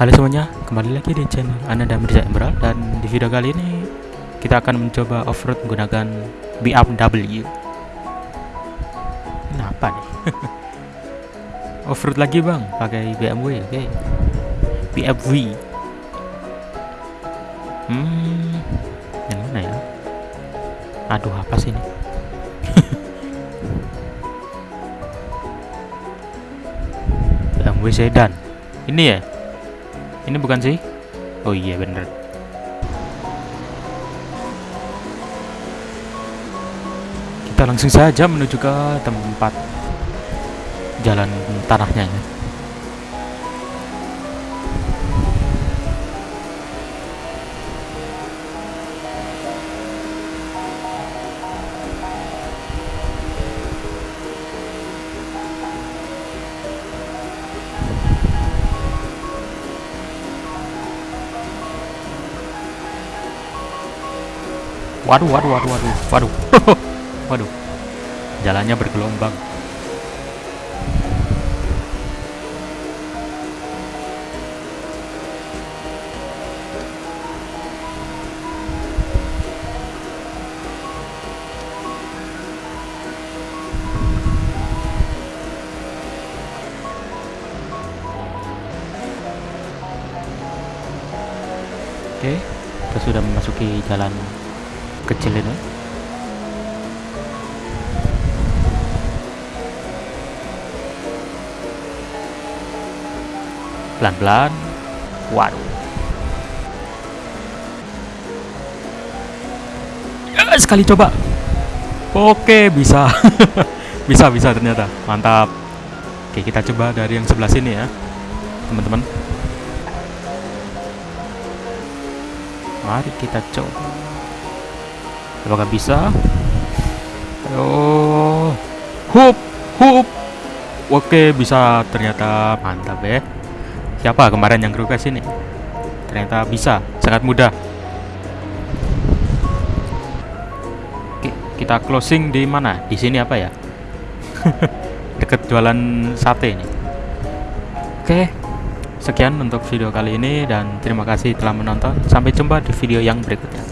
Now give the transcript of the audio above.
Halo semuanya, kembali lagi di channel Ananda Mirza Emerald dan di video kali ini kita akan mencoba off-road menggunakan BMW. Kenapa nih? off-road lagi bang, pakai BMW, oke? BMW. Hmm, yang mana ya? Aduh, apa sih ini? BMW sedan. Ini ya? Ini bukan sih? Oh iya bener. Kita langsung saja menuju ke tempat jalan tanahnya ya. Waduh, waduh, waduh, waduh, waduh, waduh. Jalannya bergelombang. Oke, kita sudah memasuki jalan kecil ini. Pelan-pelan. Waduh. Ya, sekali coba. Oke bisa. Bisa bisa ternyata. Mantap. Oke kita coba dari yang sebelah sini ya teman-teman. Mari kita coba apakah bisa? Oh hup hup. Oke bisa. Ternyata mantap ya. Siapa kemarin yang request ini? Ternyata bisa. Sangat mudah. Oke kita closing di mana? Di sini apa ya? Deket jualan sate ini. Oke sekian untuk video kali ini dan terima kasih telah menonton. Sampai jumpa di video yang berikutnya